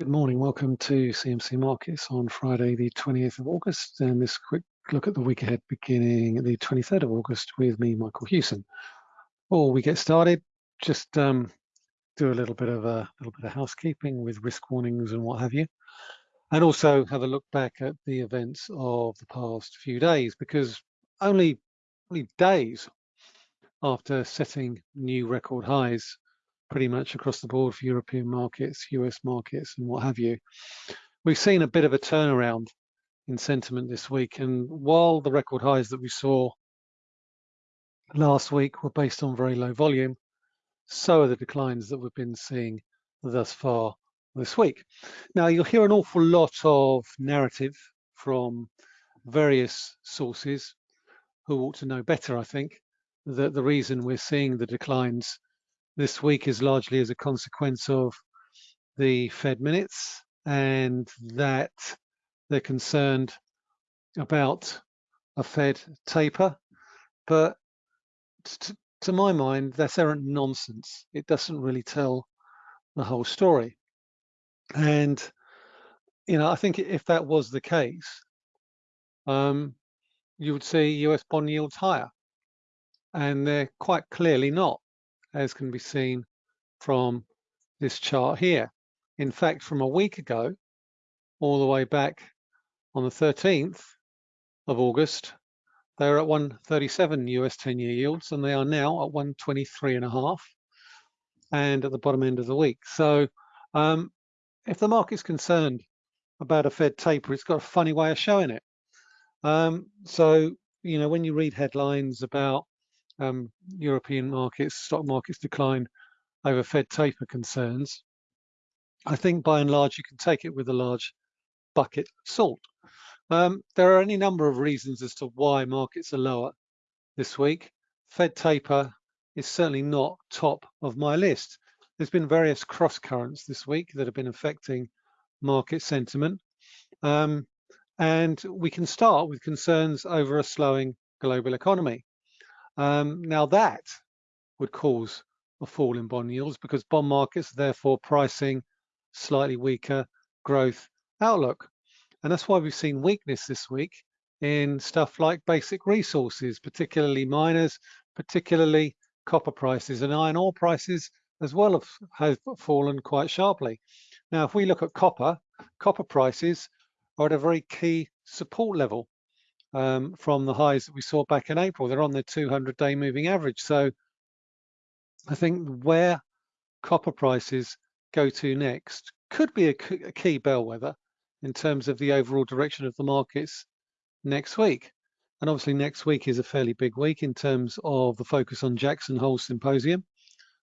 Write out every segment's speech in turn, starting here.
Good morning. Welcome to CMC Markets on Friday, the 28th of August, and this quick look at the week ahead beginning the 23rd of August with me, Michael Hewson. Before we get started, just um, do a little bit of a little bit of housekeeping with risk warnings and what have you, and also have a look back at the events of the past few days, because only only days after setting new record highs pretty much across the board for European markets, US markets, and what have you. We've seen a bit of a turnaround in sentiment this week. And while the record highs that we saw last week were based on very low volume, so are the declines that we've been seeing thus far this week. Now, you'll hear an awful lot of narrative from various sources who ought to know better, I think, that the reason we're seeing the declines this week is largely as a consequence of the Fed minutes and that they're concerned about a Fed taper. But to, my mind, that's errant nonsense. It doesn't really tell the whole story. And, you know, I think if that was the case, um, you would see US bond yields higher. And they're quite clearly not as can be seen from this chart here. In fact, from a week ago, all the way back on the 13th of August, they were at 137 US 10-year yields, and they are now at 123 and a half, and at the bottom end of the week. So, um, if the market's concerned about a Fed taper, it's got a funny way of showing it. Um, so, you know, when you read headlines about um, European markets, stock markets decline over Fed taper concerns, I think by and large you can take it with a large bucket of salt. Um, there are any number of reasons as to why markets are lower this week. Fed taper is certainly not top of my list. There's been various cross currents this week that have been affecting market sentiment. Um, and we can start with concerns over a slowing global economy. Um, now that would cause a fall in bond yields because bond markets are therefore pricing slightly weaker growth outlook. And that's why we've seen weakness this week in stuff like basic resources, particularly miners, particularly copper prices and iron ore prices as well have, have fallen quite sharply. Now, if we look at copper, copper prices are at a very key support level um, from the highs that we saw back in April. They're on the 200-day moving average. So I think where copper prices go to next could be a, a key bellwether in terms of the overall direction of the markets next week. And obviously next week is a fairly big week in terms of the focus on Jackson Hole Symposium,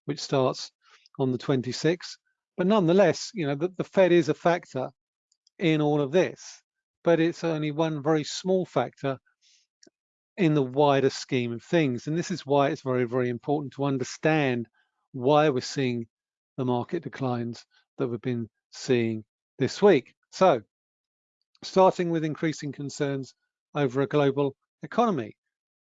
which starts on the 26th. But nonetheless, you know, the, the Fed is a factor in all of this but it's only one very small factor in the wider scheme of things. And this is why it's very, very important to understand why we're seeing the market declines that we've been seeing this week. So starting with increasing concerns over a global economy,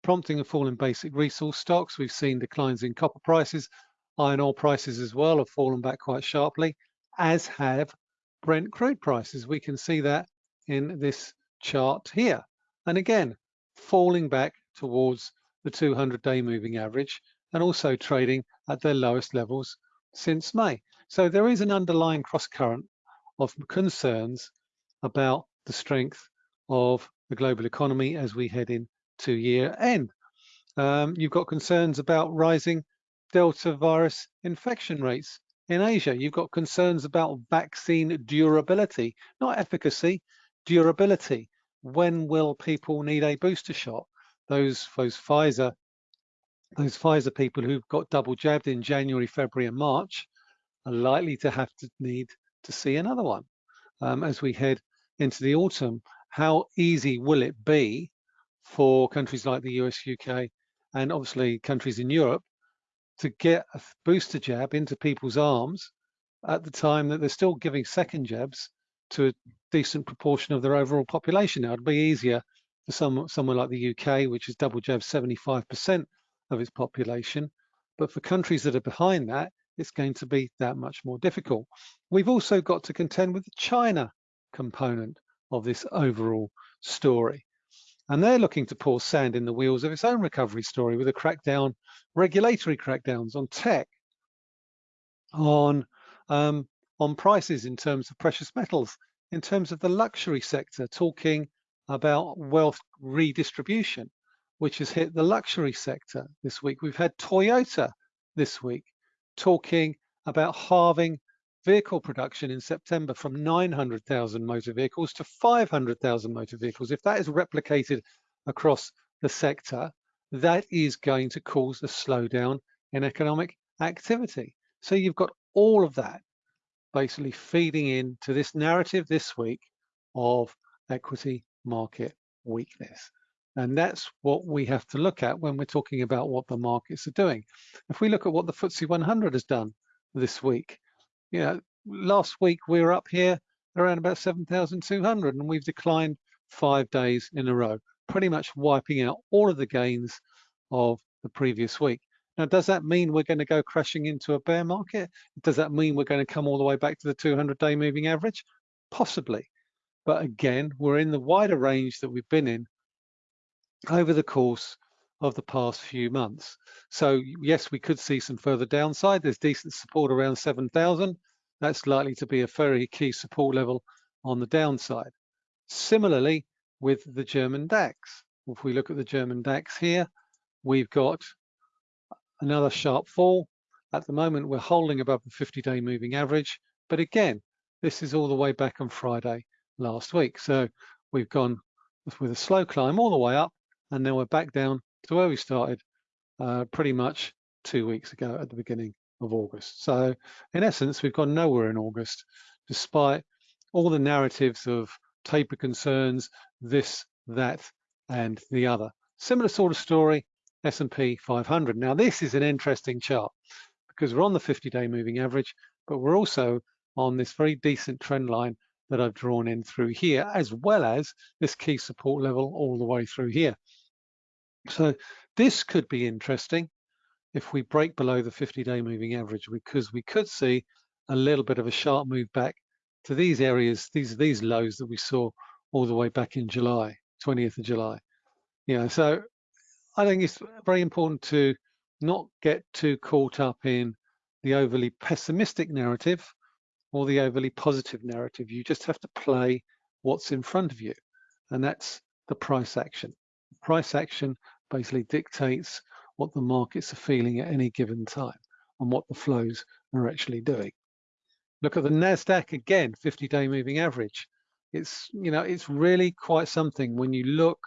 prompting a fall in basic resource stocks. We've seen declines in copper prices, iron ore prices as well have fallen back quite sharply, as have Brent crude prices. We can see that in this chart here. And again, falling back towards the 200-day moving average and also trading at their lowest levels since May. So there is an underlying cross current of concerns about the strength of the global economy as we head into year end. Um, you've got concerns about rising Delta virus infection rates in Asia. You've got concerns about vaccine durability, not efficacy, durability. When will people need a booster shot? Those those Pfizer those Pfizer people who've got double jabbed in January, February, and March are likely to have to need to see another one um, as we head into the autumn. How easy will it be for countries like the US, UK, and obviously countries in Europe to get a booster jab into people's arms at the time that they're still giving second jabs to a decent proportion of their overall population. Now, it'd be easier for some somewhere like the UK, which is double jab 75% of its population. But for countries that are behind that, it's going to be that much more difficult. We've also got to contend with the China component of this overall story. And they're looking to pour sand in the wheels of its own recovery story with a crackdown, regulatory crackdowns on tech, on um, on prices in terms of precious metals, in terms of the luxury sector, talking about wealth redistribution, which has hit the luxury sector this week. We've had Toyota this week talking about halving vehicle production in September from 900,000 motor vehicles to 500,000 motor vehicles. If that is replicated across the sector, that is going to cause a slowdown in economic activity. So you've got all of that basically feeding into this narrative this week of equity market weakness. And that's what we have to look at when we're talking about what the markets are doing. If we look at what the FTSE 100 has done this week, you know, last week we were up here around about 7,200 and we've declined five days in a row, pretty much wiping out all of the gains of the previous week. Now, does that mean we're going to go crashing into a bear market? Does that mean we're going to come all the way back to the 200-day moving average? Possibly. But again, we're in the wider range that we've been in over the course of the past few months. So yes, we could see some further downside. There's decent support around 7,000. That's likely to be a very key support level on the downside. Similarly, with the German DAX. If we look at the German DAX here, we've got another sharp fall. At the moment, we're holding above the 50-day moving average. But again, this is all the way back on Friday last week. So we've gone with a slow climb all the way up and now we're back down to where we started uh, pretty much two weeks ago at the beginning of August. So in essence, we've gone nowhere in August, despite all the narratives of taper concerns, this, that, and the other. Similar sort of story, S&P 500. Now this is an interesting chart because we're on the 50-day moving average, but we're also on this very decent trend line that I've drawn in through here, as well as this key support level all the way through here. So this could be interesting if we break below the 50-day moving average, because we could see a little bit of a sharp move back to these areas, these these lows that we saw all the way back in July, 20th of July. You know, so I think it's very important to not get too caught up in the overly pessimistic narrative or the overly positive narrative. You just have to play what's in front of you, and that's the price action. Price action basically dictates what the markets are feeling at any given time and what the flows are actually doing. Look at the NASDAQ again, 50-day moving average. It's, you know, it's really quite something when you look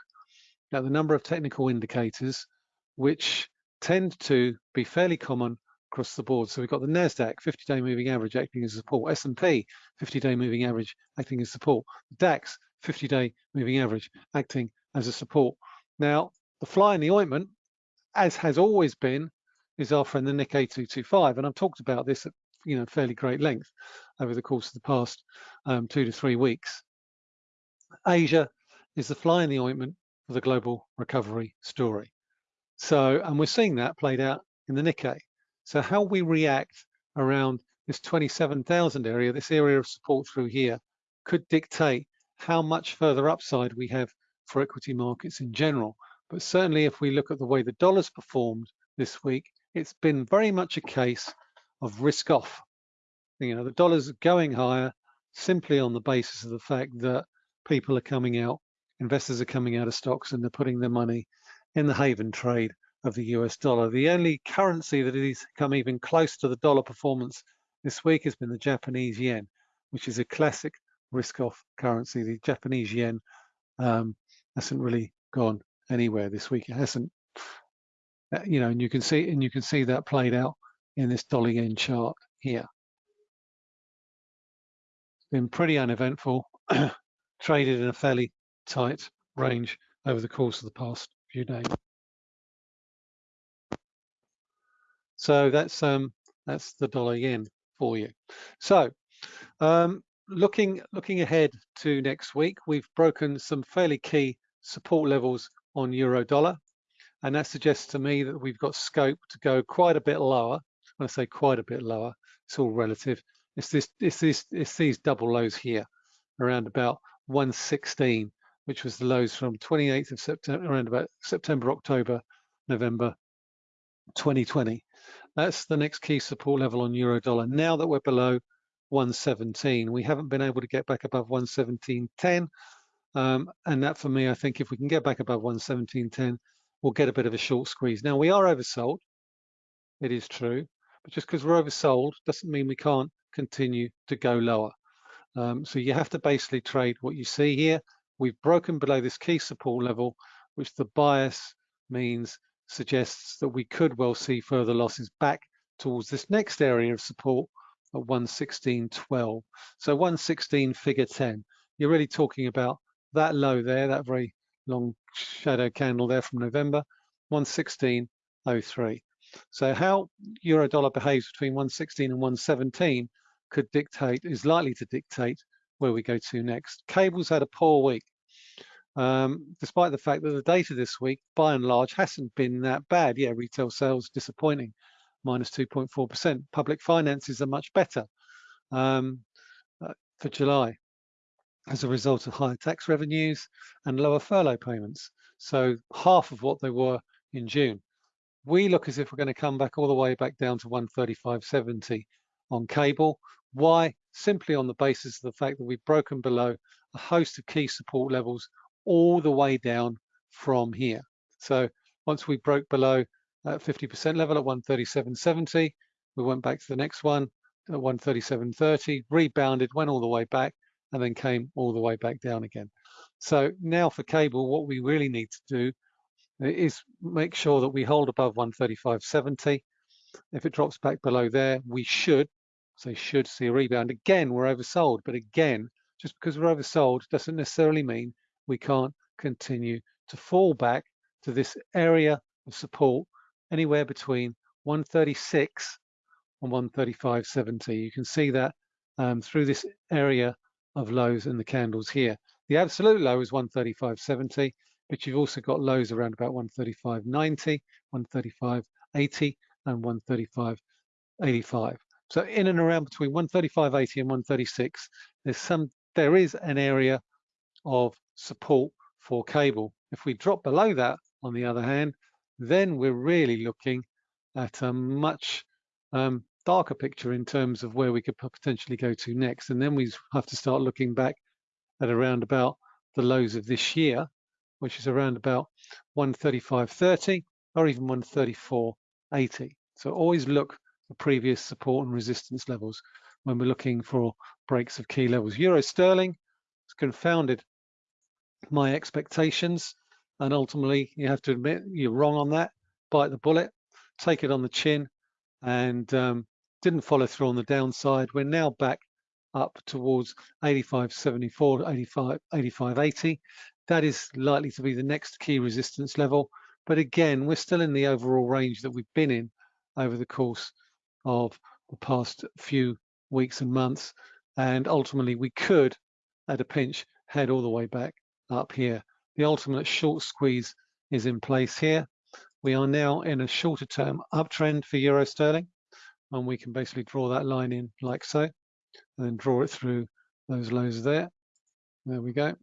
at the number of technical indicators, which tend to be fairly common across the board. So we've got the NASDAQ 50-day moving average acting as support, S&P 50-day moving average acting as support, DAX 50-day moving average acting as a support. Now, the fly in the ointment, as has always been, is our friend the Nikkei 225. And I've talked about this at you know fairly great length over the course of the past um, two to three weeks. Asia is the fly in the ointment for the global recovery story. So, and we're seeing that played out in the Nikkei. So how we react around this 27,000 area, this area of support through here, could dictate how much further upside we have for equity markets in general. But certainly if we look at the way the dollar's performed this week, it's been very much a case of risk off. You know, the dollar's going higher simply on the basis of the fact that people are coming out, investors are coming out of stocks and they're putting their money in the haven trade of the US dollar. The only currency that has come even close to the dollar performance this week has been the Japanese yen, which is a classic risk-off currency. The Japanese yen um, hasn't really gone anywhere this week. It hasn't, uh, you know, and you can see and you can see that played out in this dollar yen chart here. It's been pretty uneventful, traded in a fairly tight range over the course of the past few days. So that's um, that's the dollar yen for you. So um, looking looking ahead to next week, we've broken some fairly key support levels on euro dollar, and that suggests to me that we've got scope to go quite a bit lower when I say quite a bit lower, it's all relative. It's this, it's this, it's these double lows here, around about 116, which was the lows from 28th of September, around about September, October, November 2020. That's the next key support level on euro dollar. Now that we're below 117, we haven't been able to get back above 117.10. Um, and that for me, I think if we can get back above 117.10, we'll get a bit of a short squeeze. Now we are oversold, it is true, but just because we're oversold doesn't mean we can't continue to go lower. Um, so you have to basically trade what you see here. We've broken below this key support level, which the bias means suggests that we could well see further losses back towards this next area of support at 116.12. So 116 figure 10. You're really talking about that low there, that very long shadow candle there from November, 116.03. So how euro dollar behaves between 116 and 117 could dictate, is likely to dictate where we go to next. Cables had a poor week, um, despite the fact that the data this week, by and large, hasn't been that bad. Yeah, retail sales disappointing, minus 2.4%. Public finances are much better um, uh, for July as a result of higher tax revenues and lower furlough payments. So half of what they were in June. We look as if we're going to come back all the way back down to 135.70 on cable. Why? Simply on the basis of the fact that we've broken below a host of key support levels all the way down from here. So once we broke below 50% level at 137.70, we went back to the next one at 137.30, rebounded, went all the way back, and then came all the way back down again. So now for cable, what we really need to do is make sure that we hold above 135.70. If it drops back below there, we should, so you should see a rebound. Again, we're oversold, but again, just because we're oversold doesn't necessarily mean we can't continue to fall back to this area of support anywhere between 136 and 135.70. You can see that um, through this area of lows in the candles here. The absolute low is 135.70, but you've also got lows around about 135.90, 135.80, and 135.85. So in and around between 135.80 and 136, there's some there is an area of support for cable. If we drop below that, on the other hand, then we're really looking at a much um, darker picture in terms of where we could potentially go to next. And then we have to start looking back at around about the lows of this year, which is around about 135.30 or even 134.80. So always look for previous support and resistance levels when we're looking for breaks of key levels. Euro sterling has confounded my expectations and ultimately you have to admit you're wrong on that bite the bullet take it on the chin and um, didn't follow through on the downside. We're now back up towards 85.74, 85, 85.80. That is likely to be the next key resistance level. But again, we're still in the overall range that we've been in over the course of the past few weeks and months. And ultimately, we could, at a pinch, head all the way back up here. The ultimate short squeeze is in place here. We are now in a shorter term uptrend for Euro sterling and we can basically draw that line in like so and then draw it through those lows there there we go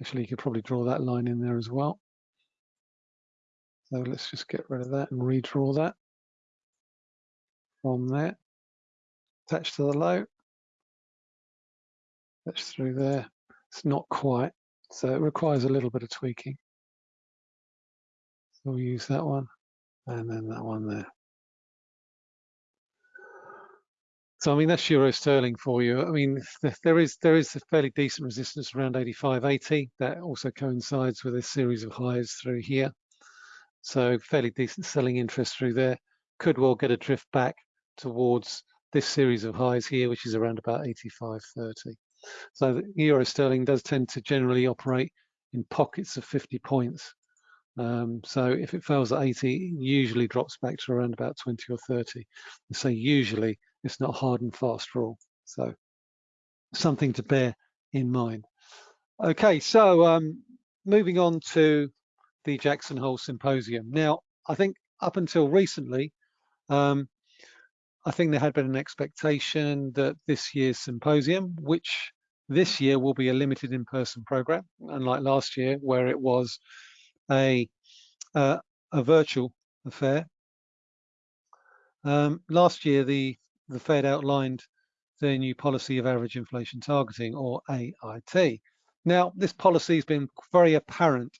actually you could probably draw that line in there as well so let's just get rid of that and redraw that from there attached to the low that's through there it's not quite so it requires a little bit of tweaking so we'll use that one and then that one there So I mean that's euro sterling for you. I mean there is there is a fairly decent resistance around 85.80 that also coincides with a series of highs through here. So fairly decent selling interest through there. Could well get a drift back towards this series of highs here, which is around about 85.30. So the euro sterling does tend to generally operate in pockets of 50 points. Um, so if it fails at 80, usually drops back to around about 20 or 30. So usually it's not hard and fast rule. So something to bear in mind. Okay, so um, moving on to the Jackson Hole Symposium. Now, I think up until recently, um, I think there had been an expectation that this year's symposium, which this year will be a limited in-person program, unlike last year where it was a uh, a virtual affair. Um, last year, the the Fed outlined their new policy of average inflation targeting, or AIT. Now, this policy has been very apparent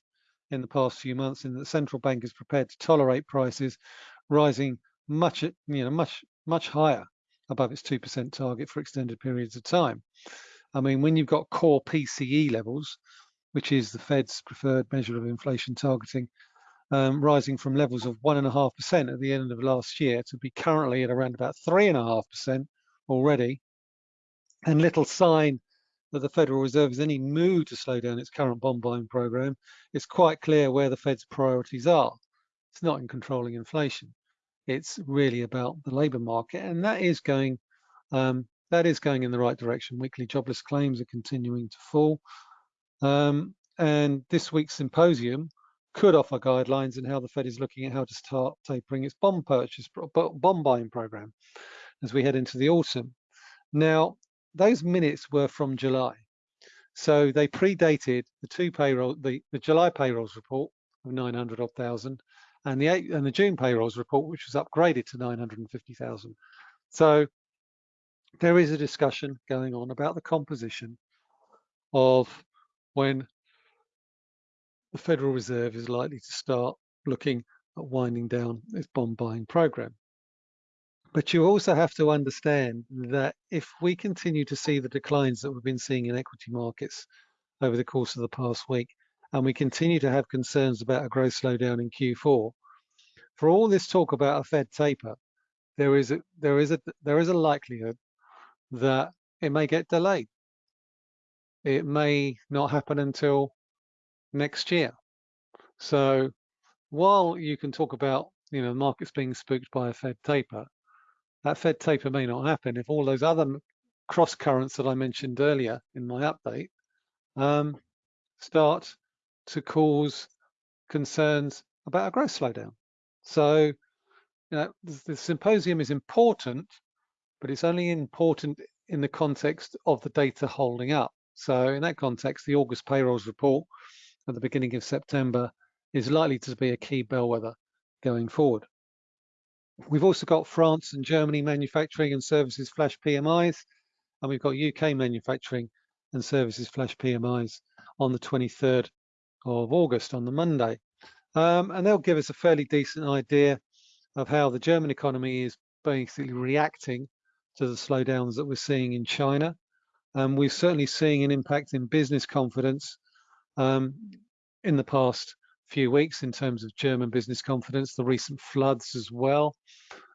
in the past few months in that the central bank is prepared to tolerate prices rising much, you know, much, much higher above its 2% target for extended periods of time. I mean, when you've got core PCE levels, which is the Fed's preferred measure of inflation targeting, um, rising from levels of 1.5% at the end of last year to be currently at around about 3.5% already, and little sign that the Federal Reserve is any mood to slow down its current bond buying program, it's quite clear where the Fed's priorities are. It's not in controlling inflation. It's really about the labour market, and that is going um, that is going in the right direction. Weekly jobless claims are continuing to fall, um, and this week's symposium could offer guidelines in how the Fed is looking at how to start tapering its bond purchase, bond buying program as we head into the autumn. Now, those minutes were from July. So they predated the two payroll, the, the July payrolls report of 900 odd thousand and the and the June payrolls report, which was upgraded to 950,000. So there is a discussion going on about the composition of when the Federal Reserve is likely to start looking at winding down its bond buying program. But you also have to understand that if we continue to see the declines that we've been seeing in equity markets over the course of the past week, and we continue to have concerns about a growth slowdown in Q4, for all this talk about a Fed taper, there is a there is a there is a likelihood that it may get delayed. It may not happen until next year. So while you can talk about you know the markets being spooked by a Fed taper, that Fed taper may not happen if all those other cross currents that I mentioned earlier in my update um, start to cause concerns about a growth slowdown. So you know, the, the symposium is important, but it's only important in the context of the data holding up. So in that context, the August payrolls report at the beginning of September is likely to be a key bellwether going forward. We've also got France and Germany manufacturing and services flash PMIs, and we've got UK manufacturing and services flash PMIs on the 23rd of August on the Monday. Um, and they'll give us a fairly decent idea of how the German economy is basically reacting to the slowdowns that we're seeing in China. Um, we're certainly seeing an impact in business confidence um, in the past few weeks in terms of German business confidence, the recent floods as well,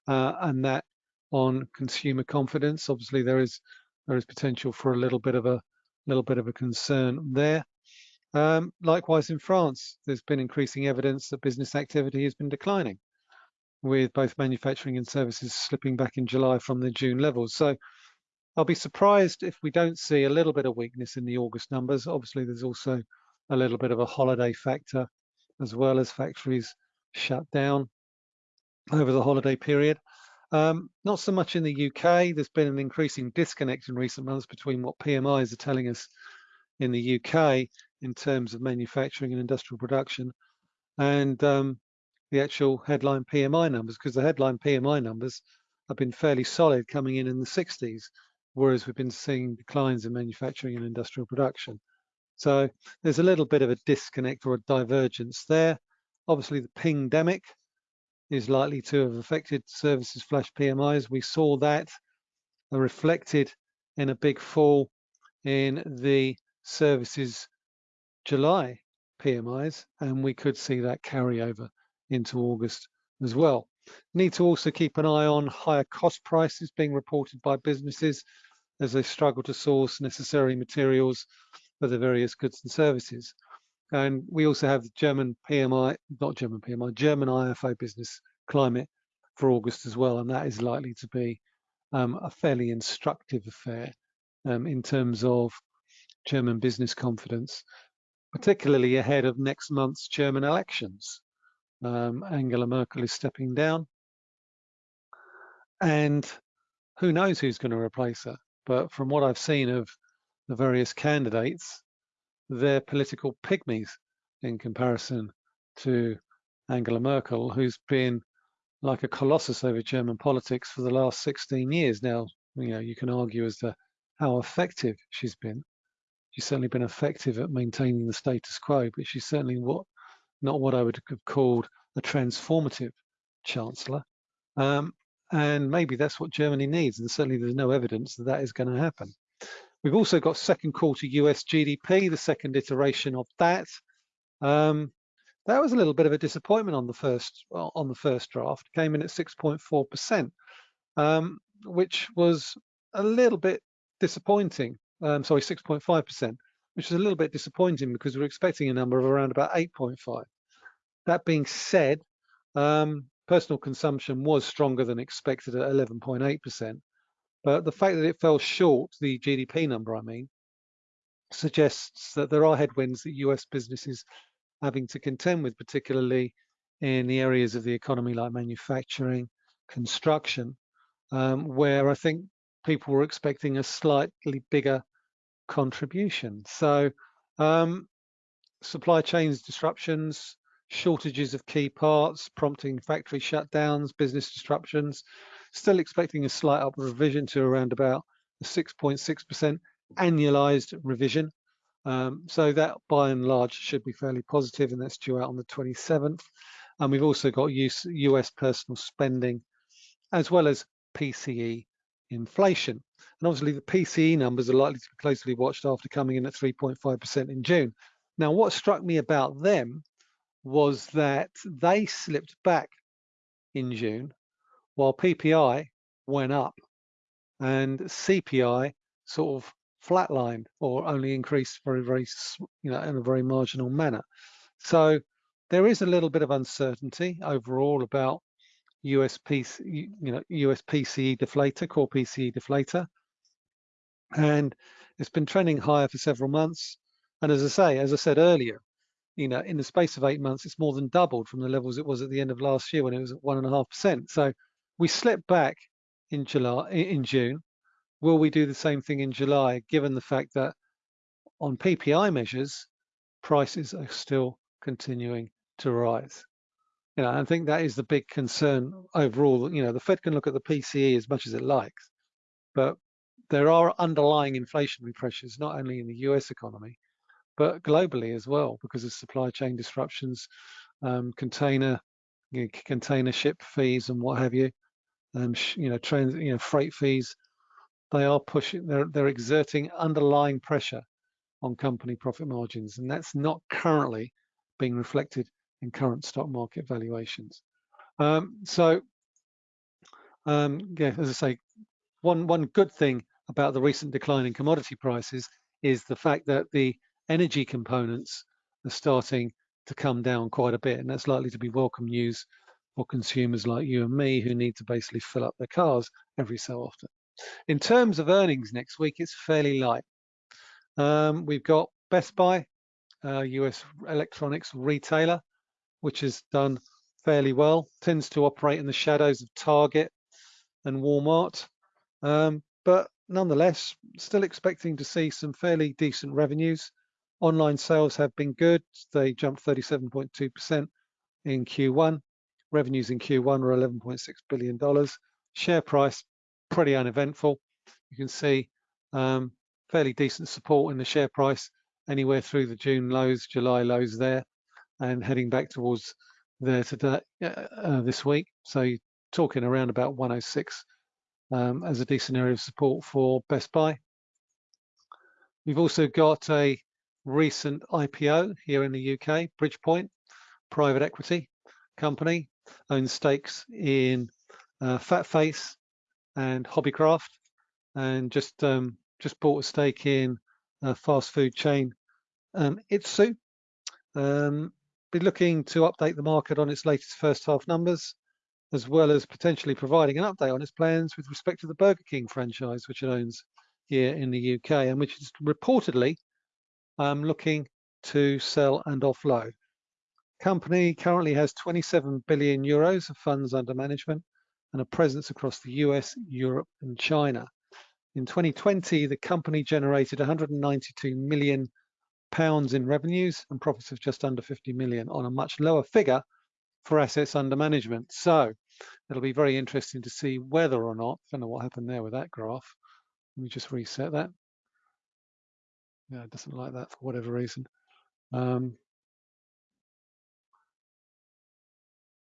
uh, and that on consumer confidence. Obviously, there is there is potential for a little bit of a little bit of a concern there. Um, likewise, in France, there's been increasing evidence that business activity has been declining, with both manufacturing and services slipping back in July from the June levels. So I'll be surprised if we don't see a little bit of weakness in the August numbers. Obviously, there's also a little bit of a holiday factor as well as factories shut down over the holiday period. Um, not so much in the UK. There's been an increasing disconnect in recent months between what PMIs are telling us in the UK in terms of manufacturing and industrial production and um, the actual headline PMI numbers, because the headline PMI numbers have been fairly solid coming in in the 60s, whereas we've been seeing declines in manufacturing and industrial production. So there's a little bit of a disconnect or a divergence there. Obviously, the pandemic is likely to have affected services flash PMIs. We saw that reflected in a big fall in the services July PMIs, and we could see that carry over into August as well. Need to also keep an eye on higher cost prices being reported by businesses as they struggle to source necessary materials for the various goods and services. And we also have the German PMI, not German PMI, German IFO business climate for August as well. And that is likely to be um, a fairly instructive affair um, in terms of German business confidence, particularly ahead of next month's German elections. Um, Angela Merkel is stepping down. and who knows who's going to replace her. But from what I've seen of the various candidates, they're political pygmies in comparison to Angela Merkel, who's been like a colossus over German politics for the last 16 years now. You know, you can argue as to how effective she's been. She's certainly been effective at maintaining the status quo, but she's certainly what not what I would have called a transformative chancellor. Um, and maybe that's what Germany needs. And certainly there's no evidence that that is going to happen. We've also got second quarter US GDP, the second iteration of that. Um, that was a little bit of a disappointment on the first on the first draft. Came in at 6.4%, um, which was a little bit disappointing. Um, sorry, 6.5%, which is a little bit disappointing because we we're expecting a number of around about 8.5. That being said, um, personal consumption was stronger than expected at 11.8%. But the fact that it fell short, the GDP number, I mean, suggests that there are headwinds that US businesses are having to contend with, particularly in the areas of the economy like manufacturing, construction, um, where I think people were expecting a slightly bigger contribution. So um, supply chains disruptions, shortages of key parts, prompting factory shutdowns, business disruptions, still expecting a slight upward revision to around about 6.6% annualized revision. Um, so that by and large should be fairly positive and that's due out on the 27th. And we've also got US, US personal spending as well as PCE inflation. And obviously the PCE numbers are likely to be closely watched after coming in at 3.5% in June. Now, what struck me about them was that they slipped back in June while PPI went up and CPI sort of flatlined or only increased very, very, you know, in a very marginal manner. So there is a little bit of uncertainty overall about US PC, you know, US PCE deflator, core PCE deflator. And it's been trending higher for several months. And as I say, as I said earlier, you know, in the space of eight months, it's more than doubled from the levels it was at the end of last year when it was at one and a half percent. So we slipped back in July, in June, Will we do the same thing in July, given the fact that on PPI measures, prices are still continuing to rise? You know, I think that is the big concern overall. You know, the Fed can look at the PCE as much as it likes, but there are underlying inflationary pressures, not only in the US economy, but globally as well, because of supply chain disruptions, um, container, you know, container ship fees and what have you, um, you know, trans, you know, freight fees, they are pushing, they're, they're exerting underlying pressure on company profit margins, and that's not currently being reflected in current stock market valuations. Um, so, um, yeah, as I say, one one good thing about the recent decline in commodity prices is the fact that the energy components are starting to come down quite a bit, and that's likely to be welcome news for consumers like you and me who need to basically fill up their cars every so often. In terms of earnings next week, it's fairly light. Um, we've got Best Buy, uh, US electronics retailer, which has done fairly well, tends to operate in the shadows of Target and Walmart. Um, but nonetheless, still expecting to see some fairly decent revenues. Online sales have been good. They jumped 37.2% in Q1. Revenues in Q1 were $11.6 billion. Share price pretty uneventful. You can see um, fairly decent support in the share price anywhere through the June lows, July lows there, and heading back towards there today uh, uh, this week. So you're talking around about 106 um, as a decent area of support for Best Buy. We've also got a recent IPO here in the UK, Bridgepoint, private equity company, owns stakes in uh, FatFace, and Hobbycraft, and just um, just bought a stake in a fast food chain um, Itsu. Um, be looking to update the market on its latest first half numbers, as well as potentially providing an update on its plans with respect to the Burger King franchise, which it owns here in the UK, and which is reportedly um, looking to sell and offload. Company currently has 27 billion euros of funds under management and a presence across the US, Europe, and China. In 2020, the company generated 192 million pounds in revenues and profits of just under 50 million on a much lower figure for assets under management. So it'll be very interesting to see whether or not, I don't know what happened there with that graph. Let me just reset that. Yeah, it doesn't like that for whatever reason. Um,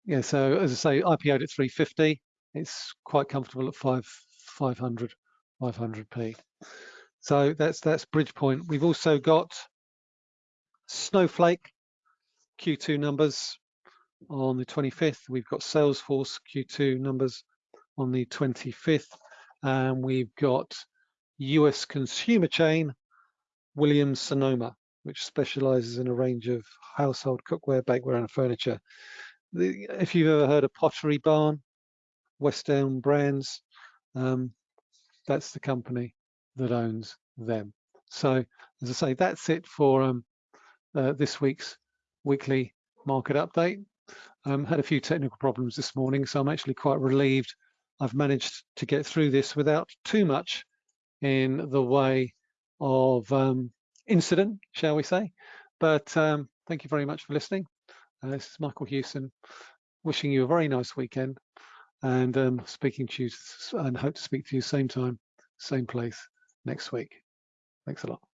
yeah, so as I say, IPO'd at 350. It's quite comfortable at 5 500 500p. So that's that's Bridgepoint. We've also got Snowflake Q2 numbers on the 25th. We've got Salesforce Q2 numbers on the 25th. And we've got US consumer chain Williams Sonoma, which specializes in a range of household cookware, bakeware, and furniture. The, if you've ever heard of Pottery Barn, West Elm Brands, um, that's the company that owns them. So, as I say, that's it for um, uh, this week's weekly market update. Um, had a few technical problems this morning, so I'm actually quite relieved I've managed to get through this without too much in the way of um, incident, shall we say. But um, thank you very much for listening. Uh, this is Michael Hewson, wishing you a very nice weekend and um, speaking to you and hope to speak to you same time, same place next week. Thanks a lot.